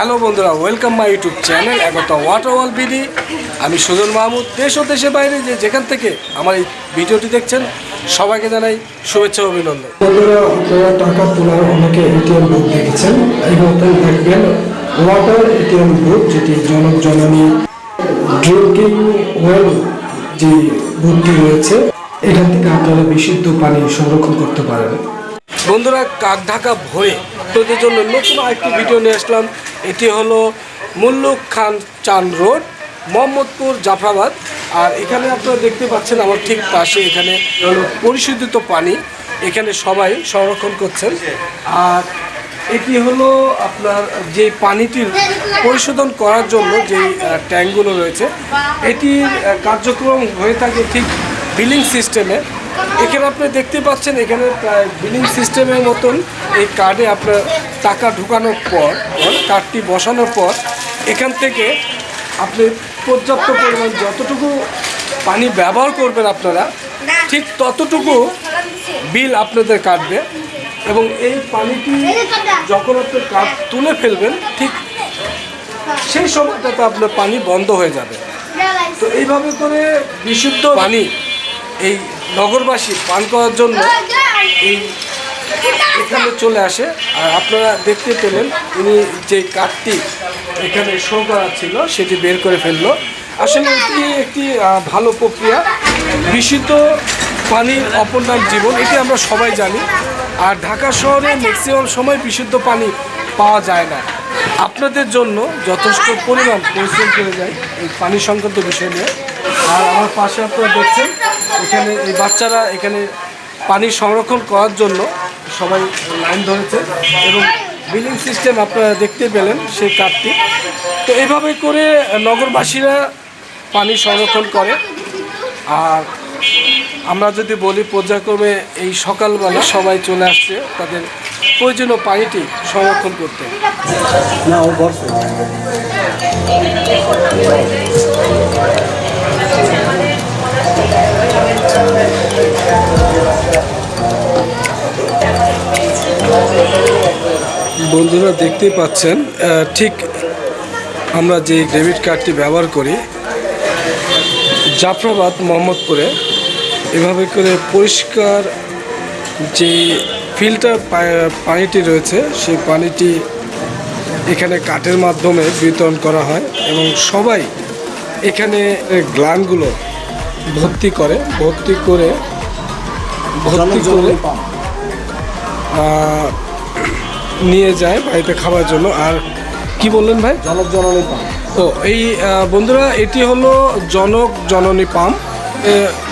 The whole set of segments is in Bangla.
হ্যালো বন্ধুরা welcome my YouTube channel Ekta water wall BD আমি সুজন মাহমুদ, দেশ ও দেশের বাইরে যে যেখান থেকে আমার এই ভিডিওটি দেখছেন, সবাইকে জানাই শুভেচ্ছা অভিনন্দন। বন্ধুরা, আপনারা টাকা তোলার অনেকে এটিএম বুথ দেখেছেন। মতন দেখবেন ওয়াটার এটিএম বুথ, যেটি জনক জননী ড্রিঙ্কিং ওয়েল যে বুথটি রয়েছে, এখান থেকে আপনারা বিশুদ্ধ পানি সংরক্ষণ করতে পারেন। বন্ধুরা, কাক ঢাকা ভয়ে তোদের জন্য নতুন আরেকটি ভিডিও নিয়ে আসলাম। এটি হলো মুল্লুক খান চান রোড, মোহাম্মদপুর, জাফরাবাদ। আর এখানে আপনারা দেখতে পাচ্ছেন আমার ঠিক পাশে এখানে পরিশোধিত পানি। এখানে সবাই সংরক্ষণ করছেন। আর এটি হলো আপনার যে পানিটির পরিশোধন করার জন্য যে ট্যাঙ্কগুলো রয়েছে, এটির কার্যক্রম হয়ে থাকে ঠিক বিলিং সিস্টেমে। এখানে আপনি দেখতে পাচ্ছেন, এখানে প্রায় বিলিং সিস্টেমের মতন এই কার্ডে আপনার টাকা ঢুকানোর পর কার্ডটি বসানোর পর, এখান থেকে আপনি পর্যাপ্ত পরিমাণ যতটুকু পানি ব্যবহার করবেন আপনারা, ঠিক ততটুকু বিল আপনাদের কাটবে এবং এই পানিটি যখন আপনি কার্ড তুলে ফেলবেন, ঠিক সেই সময়টাতে আপনার পানি বন্ধ হয়ে যাবে। তো এইভাবে করে বিশুদ্ধ পানি এই নগরবাসী পান করার জন্য এই এখানে চলে আসে। আর আপনারা দেখতে পেলেন, উনি যে কাঠটি এখানে শো করা ছিল সেটি বের করে ফেলল। আসলে এটি একটি ভালো প্রক্রিয়া। বিশুদ্ধ পানির অপর নাম জীবন, এটি আমরা সবাই জানি। আর ঢাকা শহরে ম্যাক্সিমাম সময় বিশুদ্ধ পানি পাওয়া যায় না। আপনাদের জন্য যথেষ্ট পরিমাণ পরিশ্রম করে যায় এই পানি সংক্রান্ত বিষয় নিয়ে। আর আমার পাশে আপনারা দেখছেন, এখানে এই বাচ্চারা এখানে পানি সংরক্ষণ করার জন্য সবাই লাইন ধরেছে এবং বিলিং সিস্টেম আপনারা দেখতে পেলেন সেই কার্ডটি তো এইভাবে করে নগরবাসীরা পানি সংরক্ষণ করে। আর আমরা যদি বলি, পর্যায়ক্রমে এই সকালবেলা সবাই চলে আসছে তাদের প্রয়োজনীয় পানিটি সংরক্ষণ করতে। বন্ধুরা দেখতেই পাচ্ছেন ঠিক আমরা যে ডেবিট কার্ডটি ব্যবহার করি, জাফরাবাদ মোহাম্মদপুরে, এভাবে করে পরিষ্কার যে ফিল্টার পানিটি রয়েছে, সেই পানিটি এখানে কাঠের মাধ্যমে বিতরণ করা হয় এবং সবাই এখানে গ্লানগুলো ভর্তি করে ভর্তি করে ভর্তি করে নিয়ে যায় বাড়িতে খাওয়ার জন্য। আর কি বললেন ভাই? জনক জননী পাম্প তো এই বন্ধুরা এটি হলো জনক জননী পাম্প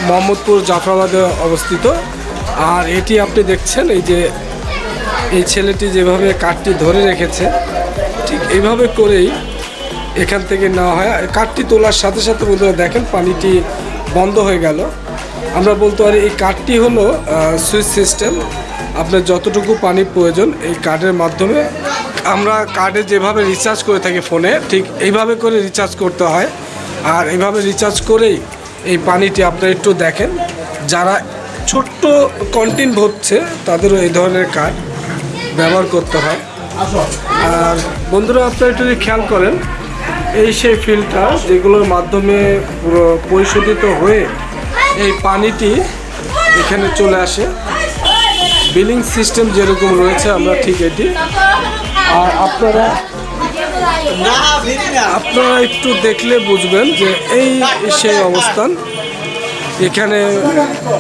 মোহাম্মদপুর জাফরাবাদে অবস্থিত। আর এটি আপনি দেখছেন এই যে এই ছেলেটি যেভাবে কাঠটি ধরে রেখেছে ঠিক এইভাবে করেই এখান থেকে নেওয়া হয়। কাঠটি তোলার সাথে সাথে বন্ধুরা দেখেন পানিটি বন্ধ হয়ে গেল। আমরা বলতে পারি এই কার্ডটি হলো সুইচ সিস্টেম। আপনার যতটুকু পানি প্রয়োজন এই কার্ডের মাধ্যমে। আমরা কার্ডে যেভাবে রিচার্জ করে থাকি ফোনে, ঠিক এইভাবে করে রিচার্জ করতে হয়। আর এইভাবে রিচার্জ করেই এই পানিটি আপনারা একটু দেখেন। যারা ছোট্ট কন্টিন ভরছে, তাদেরও এই ধরনের কার্ড ব্যবহার করতে হয়। আর বন্ধুরা, আপনারা একটু যদি খেয়াল করেন এই সেই ফিল্টার যেগুলোর মাধ্যমে পুরো পরিশোধিত হয়ে এই পানিটি এখানে চলে আসে। বিলিং সিস্টেম যেরকম রয়েছে, আমরা ঠিক এটি। আর আপনারা আপনারা একটু দেখলে বুঝবেন যে এই সেই অবস্থান। এখানে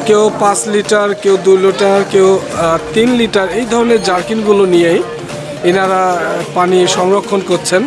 কেউ পাঁচ লিটার, কেউ দু লিটার, কেউ তিন লিটার এই ধরনের জার্কিনগুলো নিয়েই এনারা পানি সংরক্ষণ করছেন।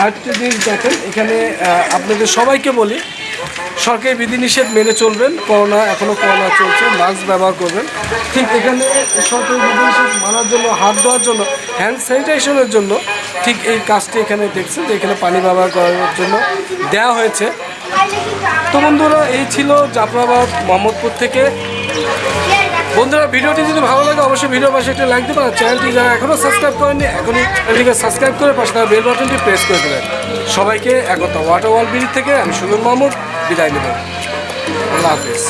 আরেকটা জিনিস দেখেন, এখানে আপনাদের সবাইকে বলি, সরকারি বিধিনিষেধ মেনে চলবেন, করোনা এখনও করোনা চলছে মাস্ক ব্যবহার করবেন। ঠিক এখানে সরকারি বিধিনিষেধ মানার জন্য, হাত ধোয়ার জন্য হ্যান্ড স্যানিটাইজেশনের জন্য, ঠিক এই কাজটি এখানে দেখছেন যে এখানে পানি ব্যবহার করার জন্য দেওয়া হয়েছে। তো বন্ধুরা, এই ছিল জাফরাবাদ, মোহাম্মদপুর থেকে বন্ধুরা, ভিডিওটি যদি ভালো লাগে, অবশ্যই ভিডিও পাশে একটা লাইক দেবেন আর চ্যানেলটি যারা এখনও সাবস্ক্রাইব করেননি, এখনই চ্যানেলটিকে সাবস্ক্রাইব করে পাশে তারা বেল বাটনটি প্রেস করে দেবেন। সবাইকে একতা ওয়াটার ওয়াল ব্রিজ থেকে আমি সুমন মাহমুদ বিদায় নেব। আল্লাহ হাফিজ।